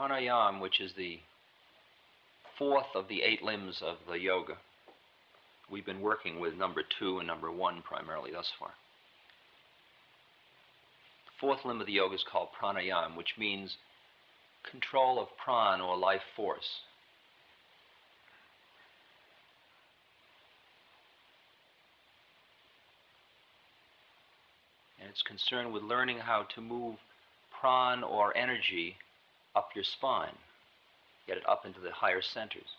Pranayama, which is the fourth of the eight limbs of the yoga. We've been working with number two and number one primarily thus far. The fourth limb of the yoga is called pranayama, which means control of pran or life force. And it's concerned with learning how to move pran or energy up your spine, get it up into the higher centers.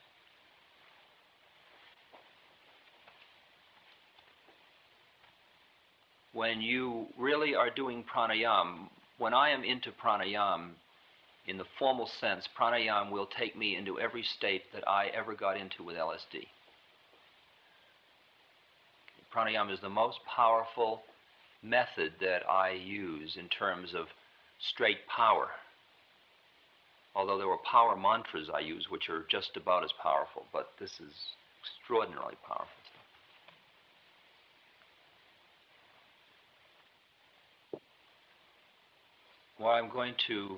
When you really are doing pranayama, when I am into pranayama, in the formal sense, pranayama will take me into every state that I ever got into with LSD. Pranayama is the most powerful method that I use in terms of straight power. Although there were power mantras I use, which are just about as powerful, but this is extraordinarily powerful stuff. What I'm going to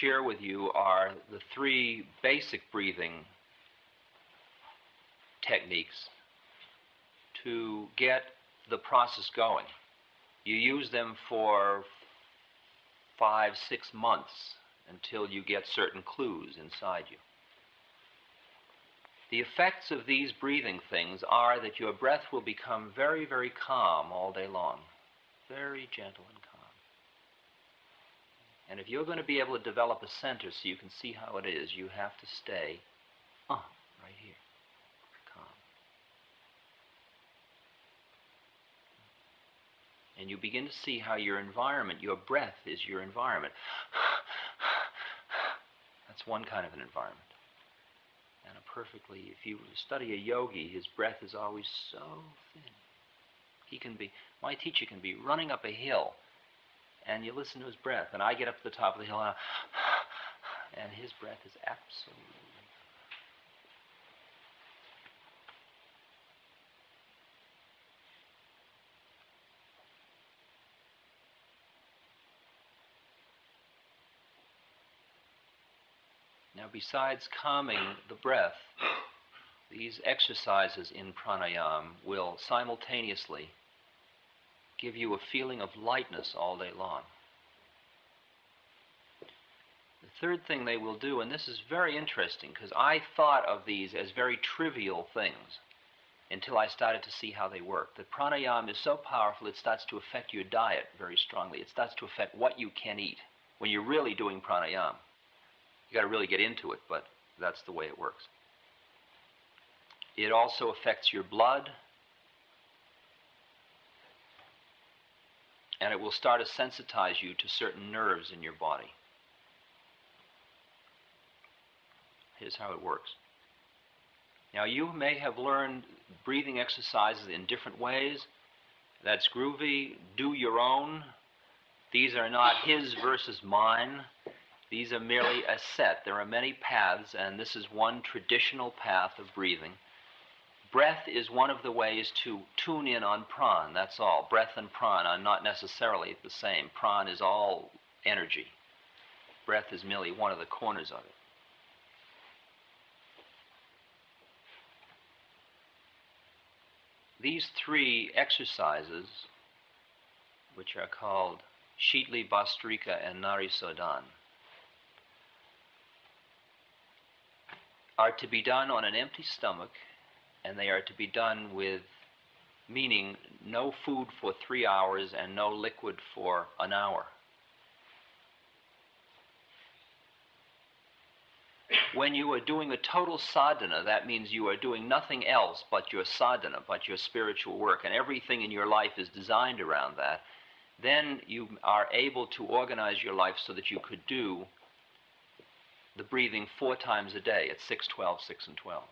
share with you are the three basic breathing techniques to get the process going. You use them for five, six months until you get certain clues inside you. The effects of these breathing things are that your breath will become very, very calm all day long, very gentle and calm. And if you're going to be able to develop a center so you can see how it is, you have to stay uh, right here, calm. And you begin to see how your environment, your breath is your environment. That's one kind of an environment. And a perfectly, if you study a yogi, his breath is always so thin. He can be, my teacher can be running up a hill, and you listen to his breath, and I get up to the top of the hill, and, and his breath is absolutely Now, besides calming the breath, these exercises in pranayama will simultaneously give you a feeling of lightness all day long. The third thing they will do, and this is very interesting because I thought of these as very trivial things until I started to see how they work. That pranayama is so powerful it starts to affect your diet very strongly. It starts to affect what you can eat when you're really doing pranayama. You got to really get into it, but that's the way it works. It also affects your blood, and it will start to sensitize you to certain nerves in your body. Here's how it works. Now, you may have learned breathing exercises in different ways. That's groovy. Do your own. These are not his versus mine. These are merely a set. There are many paths, and this is one traditional path of breathing. Breath is one of the ways to tune in on pran, that's all. Breath and pran are not necessarily the same. Pran is all energy, breath is merely one of the corners of it. These three exercises, which are called Shitali Bhastrika and Narisodhan, are to be done on an empty stomach and they are to be done with meaning no food for three hours and no liquid for an hour. When you are doing a total sadhana, that means you are doing nothing else but your sadhana, but your spiritual work, and everything in your life is designed around that. Then you are able to organize your life so that you could do the breathing four times a day at 6, 12, 6, and 12.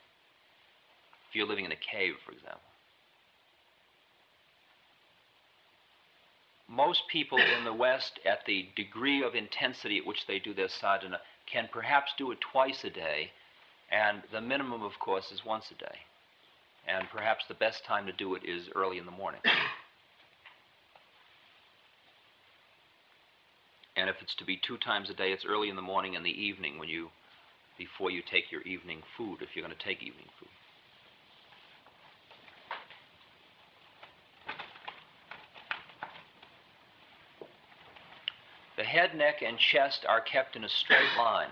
If you're living in a cave, for example. Most people in the West, at the degree of intensity at which they do their sadhana, can perhaps do it twice a day, and the minimum, of course, is once a day. And perhaps the best time to do it is early in the morning. And if it's to be two times a day, it's early in the morning and the evening when you, before you take your evening food, if you're going to take evening food. The head, neck, and chest are kept in a straight line.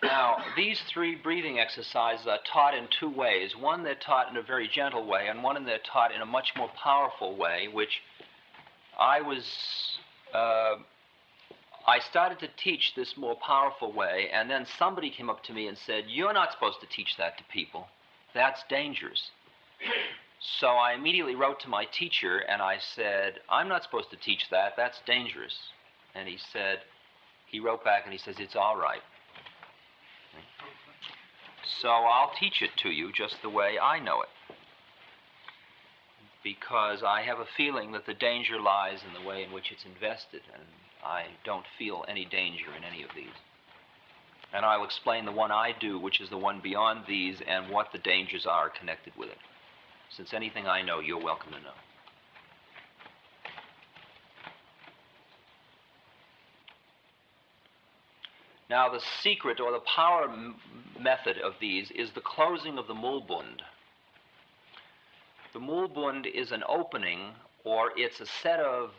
Now, these three breathing exercises are taught in two ways. One, they're taught in a very gentle way, and one, they're taught in a much more powerful way, which I was. Uh, I started to teach this more powerful way, and then somebody came up to me and said, You're not supposed to teach that to people. That's dangerous. So I immediately wrote to my teacher and I said, I'm not supposed to teach that. That's dangerous. And he said, he wrote back and he says, It's all right. So I'll teach it to you just the way I know it. Because I have a feeling that the danger lies in the way in which it's invested, and I don't feel any danger in any of these. And I'll explain the one I do, which is the one beyond these, and what the dangers are connected with it. Since anything I know, you're welcome to know. Now, the secret or the power method of these is the closing of the Mulbund. The Mulbund is an opening, or it's a set of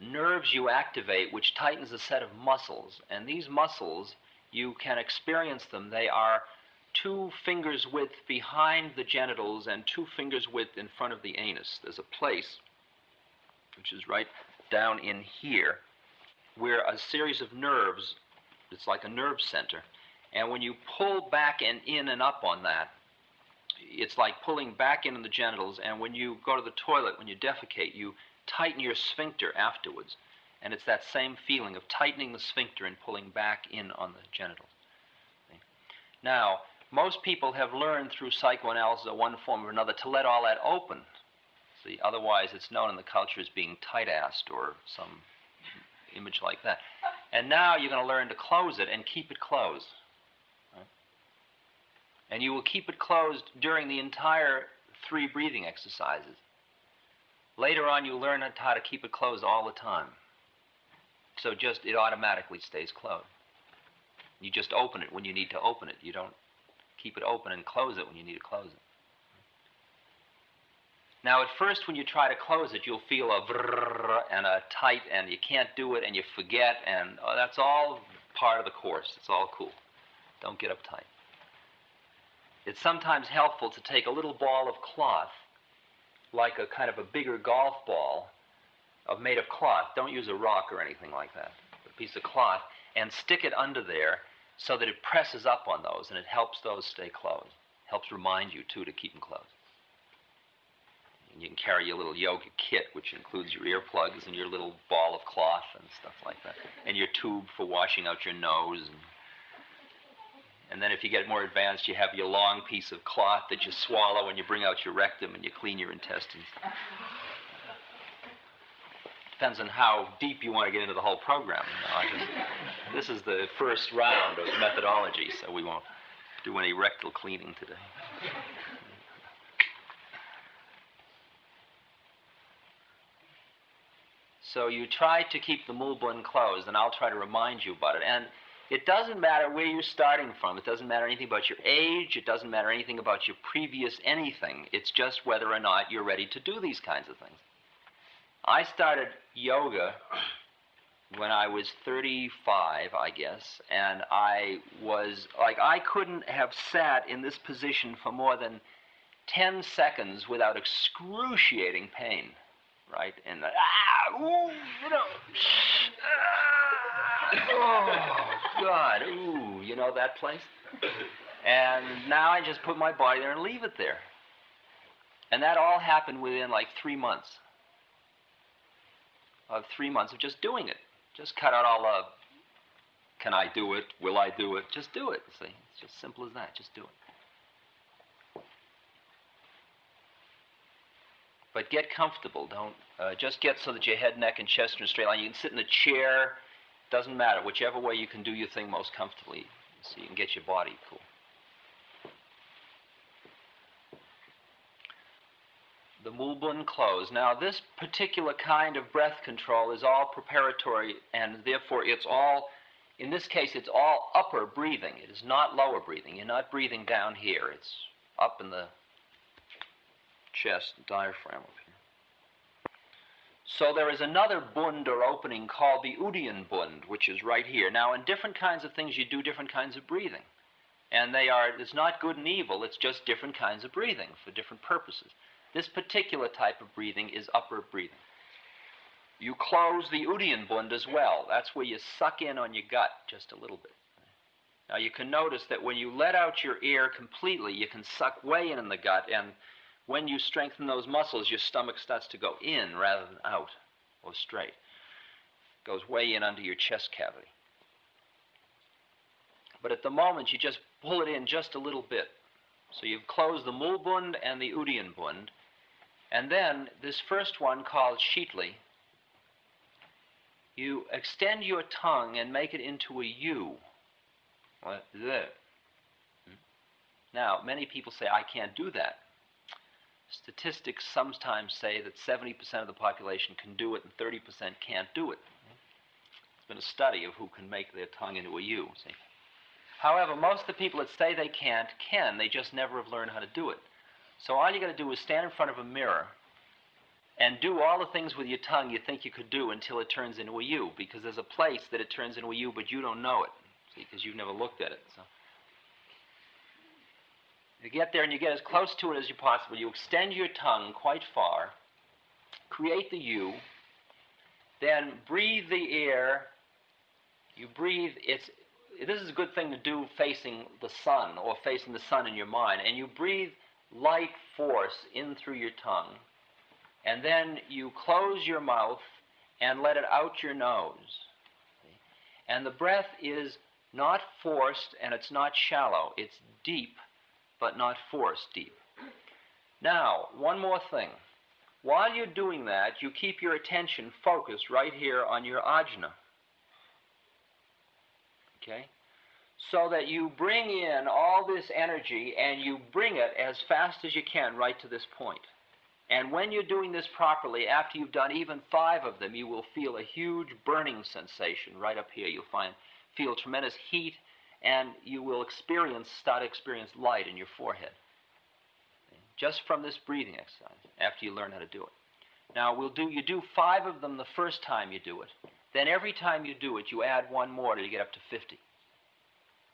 nerves you activate which tightens a set of muscles. And these muscles, you can experience them. They are two fingers width behind the genitals and two fingers width in front of the anus. There's a place, which is right down in here, where a series of nerves, it's like a nerve center, and when you pull back and in and up on that, it's like pulling back into the genitals, and when you go to the toilet, when you defecate, you tighten your sphincter afterwards. And it's that same feeling of tightening the sphincter and pulling back in on the genitals. Now, most people have learned through psychoanalysis or one form or another to let all that open. See, otherwise it's known in the culture as being tight-assed or some image like that. And now you're going to learn to close it and keep it closed. Right? And you will keep it closed during the entire three breathing exercises. Later on, you learn how to keep it closed all the time. So just it automatically stays closed. You just open it when you need to open it. You don't keep it open and close it when you need to close it. Now, at first, when you try to close it, you'll feel a vrrr and a tight, and you can't do it, and you forget, and oh, that's all part of the course. It's all cool. Don't get uptight. It's sometimes helpful to take a little ball of cloth like a kind of a bigger golf ball of made of cloth. Don't use a rock or anything like that. A piece of cloth and stick it under there so that it presses up on those and it helps those stay closed. Helps remind you too to keep them closed. And you can carry your little yoga kit, which includes your earplugs and your little ball of cloth and stuff like that, and your tube for washing out your nose and and then if you get more advanced, you have your long piece of cloth that you swallow and you bring out your rectum and you clean your intestines. Depends on how deep you want to get into the whole program. You know, just, this is the first round of methodology, so we won't do any rectal cleaning today. So you try to keep the Mulbund closed, and I'll try to remind you about it. And it doesn't matter where you're starting from. It doesn't matter anything about your age. It doesn't matter anything about your previous anything. It's just whether or not you're ready to do these kinds of things. I started yoga when I was 35, I guess, and I was like, I couldn't have sat in this position for more than 10 seconds without excruciating pain, right? And the, ah, ooh, you know, ah, oh. God, ooh, you know that place? And now I just put my body there and leave it there. And that all happened within like three months. Of three months of just doing it. Just cut out all the can I do it? Will I do it? Just do it. See, it's just simple as that. Just do it. But get comfortable. Don't uh, just get so that your head, neck, and chest are in a straight line. You can sit in a chair. Doesn't matter. Whichever way you can do your thing most comfortably, so you can get your body cool. the Mulbun close. Now, this particular kind of breath control is all preparatory, and therefore it's all, in this case, it's all upper breathing. It is not lower breathing. You're not breathing down here. It's up in the chest, diaphragm up here. So there is another bund or opening called the Uddiyana bund, which is right here. Now, in different kinds of things, you do different kinds of breathing. And they are, it's not good and evil, it's just different kinds of breathing for different purposes. This particular type of breathing is upper breathing. You close the Uddiyana bund as well. That's where you suck in on your gut just a little bit. Now you can notice that when you let out your air completely, you can suck way in in the gut, and when you strengthen those muscles, your stomach starts to go in rather than out or straight. It goes way in under your chest cavity. But at the moment, you just pull it in just a little bit. So you've closed the Mulbund and the Uddiyana. And then this first one called Sheetli, you extend your tongue and make it into a U. Hmm? Now, many people say, I can't do that. Statistics sometimes say that 70% of the population can do it and 30% can't do it. It's been a study of who can make their tongue into a U. See? However, most of the people that say they can't can. They just never have learned how to do it. So all you got to do is stand in front of a mirror and do all the things with your tongue you think you could do until it turns into a U, because there's a place that it turns into a U, but you don't know it, because you've never looked at it. So you get there and you get as close to it as you possible. You extend your tongue quite far, create the U, then breathe the air. You breathe. It's this is a good thing to do facing the sun or facing the sun in your mind, and you breathe light force in through your tongue, and then you close your mouth and let it out your nose. And the breath is not forced and it's not shallow, it's deep, but not forced deep. Now, one more thing. While you're doing that, you keep your attention focused right here on your ajna. Okay? so that you bring in all this energy and you bring it as fast as you can right to this point. And when you're doing this properly, after you've done even five of them, you will feel a huge burning sensation right up here. You'll find feel tremendous heat, and you will experience start to experience light in your forehead. Just from this breathing exercise, after you learn how to do it. Now we'll do you do five of them the first time you do it. Then every time you do it, you add one more till you get up to 50.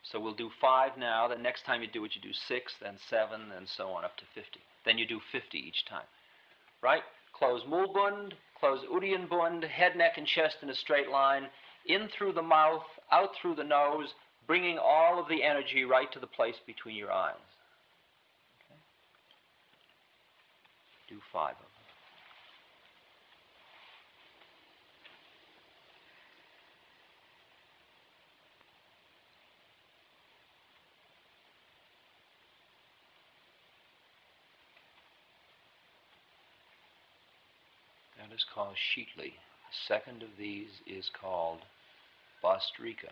So we'll do five now. The next time you do it, you do six, then seven, and so on up to 50. Then you do 50 each time. Right? Close mulbund, close Uddiyana bund, head, neck, and chest in a straight line, in through the mouth, out through the nose, bringing all of the energy right to the place between your eyes. Okay? Do five of them. That is called Sheetli. The second of these is called Bhastrika.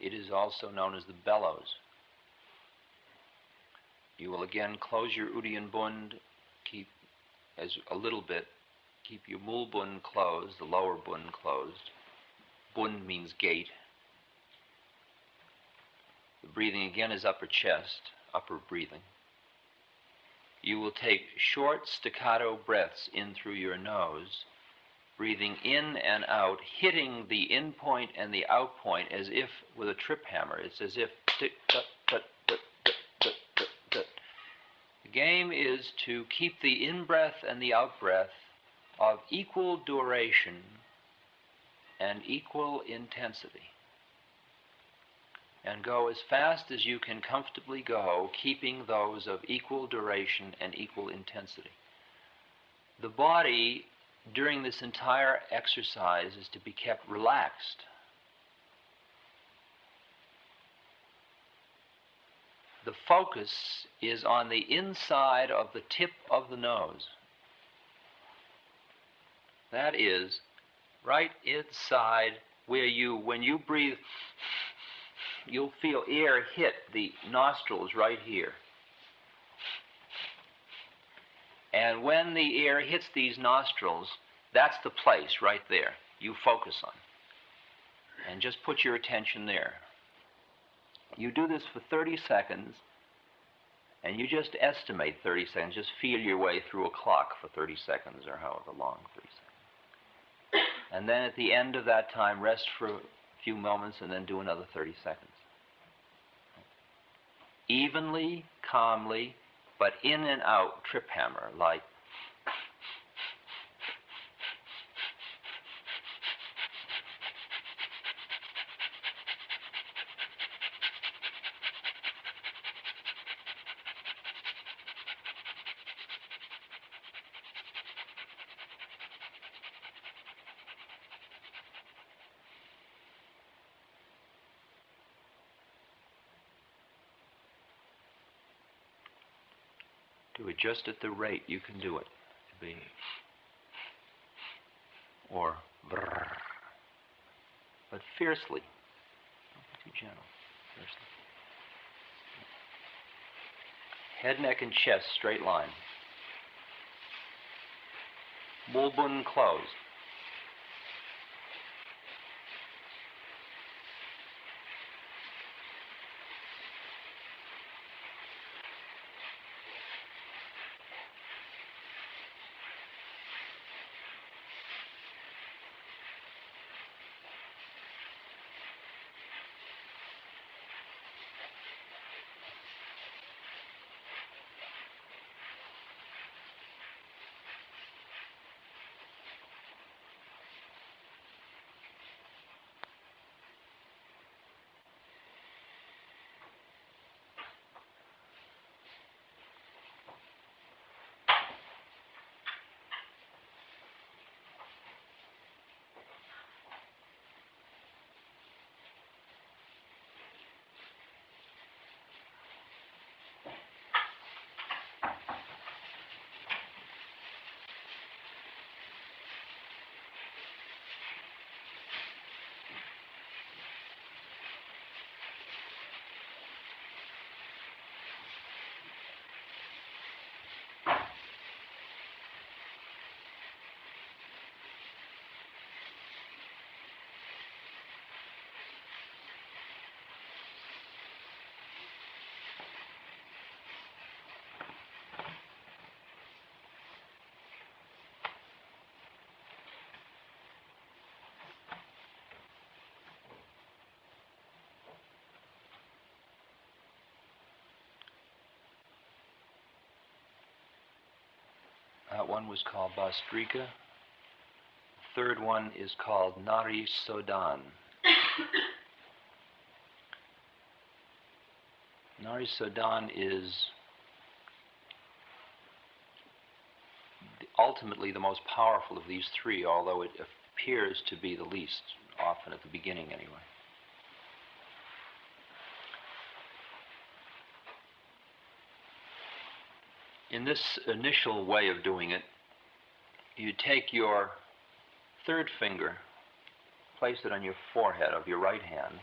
It is also known as the bellows. You will again close your Uddiyana bund, keep as a little bit, keep your mul bund closed, the lower bund closed. Bund means gate. The breathing again is upper chest, upper breathing you will take short staccato breaths in through your nose, breathing in and out, hitting the in point and the out point as if with a trip hammer. It's as if. The game is to keep the in breath and the out breath of equal duration and equal intensity and go as fast as you can comfortably go, keeping those of equal duration and equal intensity. The body during this entire exercise is to be kept relaxed. The focus is on the inside of the tip of the nose. That is right inside where you, when you breathe you'll feel air hit the nostrils right here. And when the air hits these nostrils, that's the place right there you focus on. And just put your attention there. You do this for 30 seconds, and you just estimate 30 seconds. Just feel your way through a clock for 30 seconds or however long 30 seconds. And then at the end of that time, rest for a few moments and then do another 30 seconds. Evenly, calmly, but in and out trip hammer, like Do it just at the rate you can do it. To be or brrr, but fiercely. Don't be too gentle. Fiercely. Head, neck, and chest straight line. Mulbun closed. That one was called Bhastrika. Third one is called Nari Sodan. Nari Sodan is ultimately the most powerful of these three, although it appears to be the least, often at the beginning anyway. In this initial way of doing it, you take your third finger, place it on your forehead of your right hand,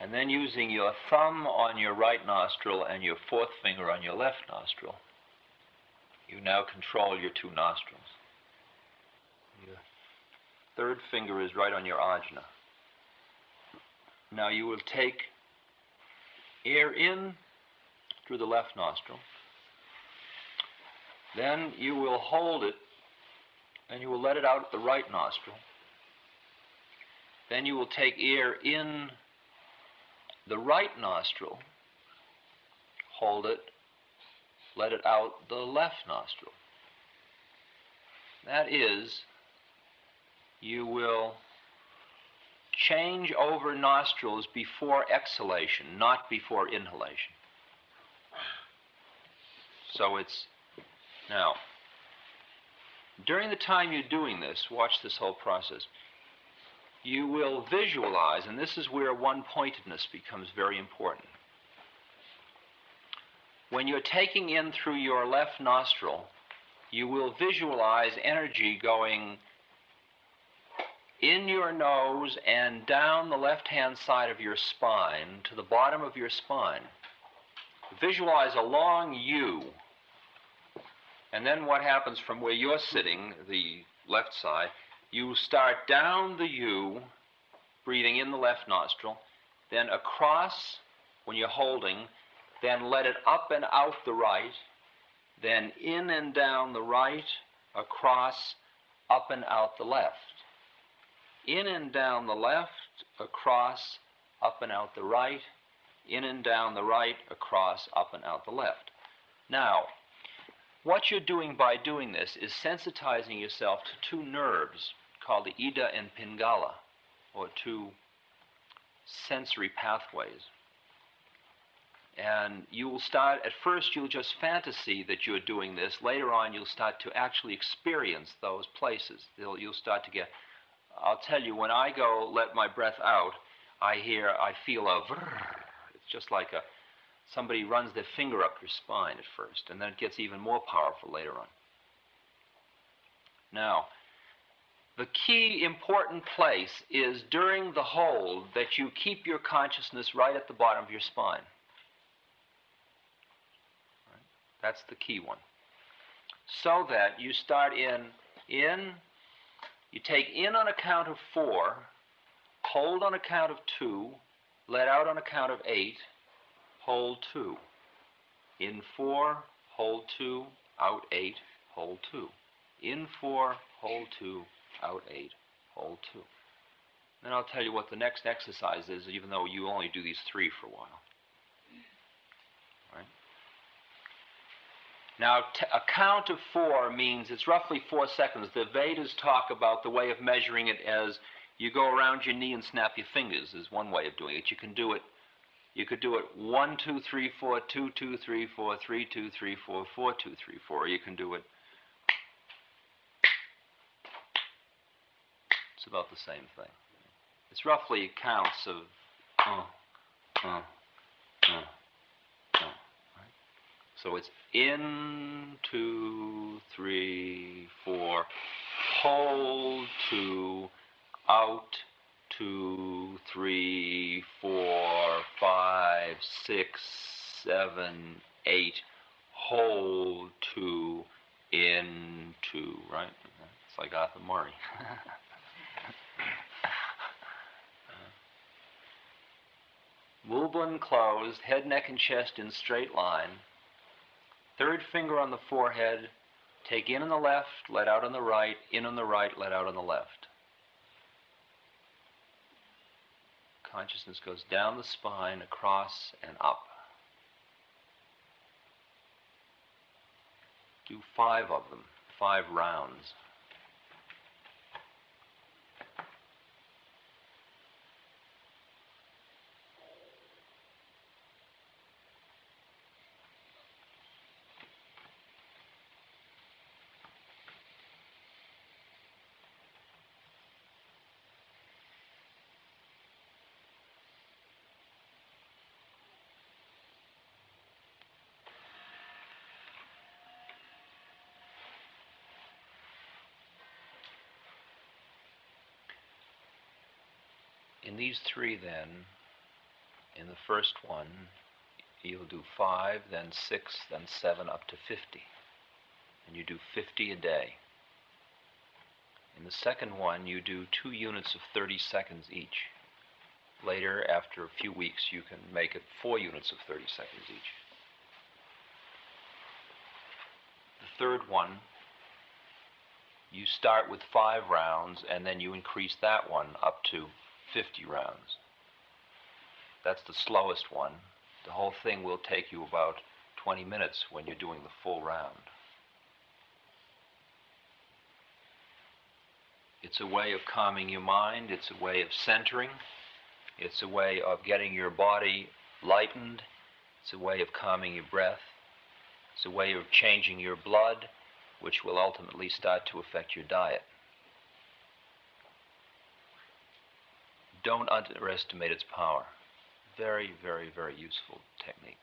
and then using your thumb on your right nostril and your fourth finger on your left nostril, you now control your two nostrils. Your third finger is right on your ajna. Now you will take air in through the left nostril then you will hold it and you will let it out at the right nostril. Then you will take air in the right nostril, hold it, let it out the left nostril. That is, you will change over nostrils before exhalation, not before inhalation. So it's now, during the time you're doing this, watch this whole process. You will visualize, and this is where one pointedness becomes very important. When you're taking in through your left nostril, you will visualize energy going in your nose and down the left hand side of your spine to the bottom of your spine. Visualize a long U And then what happens from where you're sitting, the left side, you start down the U, breathing in the left nostril, then across when you're holding, then let it up and out the right, then in and down the right, across, up and out the left. In and down the left, across, up and out the right, in and down the right, across, up and out the left. Now, what you're doing by doing this is sensitizing yourself to two nerves called the Ida and Pingala, or two sensory pathways. And you will start, at first, you'll just fantasy that you're doing this. Later on, you'll start to actually experience those places. You'll, you'll start to get, I'll tell you, when I go let my breath out, I hear, I feel a vrrr. It's just like a, somebody runs their finger up your spine at first, and then it gets even more powerful later on. Now, the key important place is during the hold that you keep your consciousness right at the bottom of your spine. That's the key one. So that you start in, in, you take in on a count of four, hold on a count of two, let out on a count of eight, hold two. In four, hold two, out eight, hold two. In four, hold two, out eight, hold two. Then I'll tell you what the next exercise is, even though you only do these three for a while. Right? Now, a count of four means it's roughly four seconds. The Vedas talk about the way of measuring it as you go around your knee and snap your fingers, is one way of doing it. You can do it. You could do it one, two, three, four, two, two, three, four, three, two, three, four, four, two, three, four. You can do it It's about the same thing. It's roughly counts of uh, uh, uh, uh, right? So it's in, two, three, four, hold, two, out, two, three, four, five, six, seven, eight, hold, two, in, two, right? It's like Arthur Murray. Uh, Mulban closed, head, neck, and chest in straight line. Third finger on the forehead. Take in on the left, let out on the right, in on the right, let out on the left. Consciousness goes down the spine, across, and up. Do five of them, five rounds. In these three, then, in the first one, you'll do five, then six, then seven, up to 50. And you do 50 a day. In the second one, you do two units of 30 seconds each. Later, after a few weeks, you can make it four units of 30 seconds each. The third one, you start with five rounds and then you increase that one up to 50 rounds. That's the slowest one. The whole thing will take you about 20 minutes when you're doing the full round. It's a way of calming your mind, it's a way of centering, it's a way of getting your body lightened, it's a way of calming your breath, it's a way of changing your blood, which will ultimately start to affect your diet. Don't underestimate its power. Very, very, very useful technique.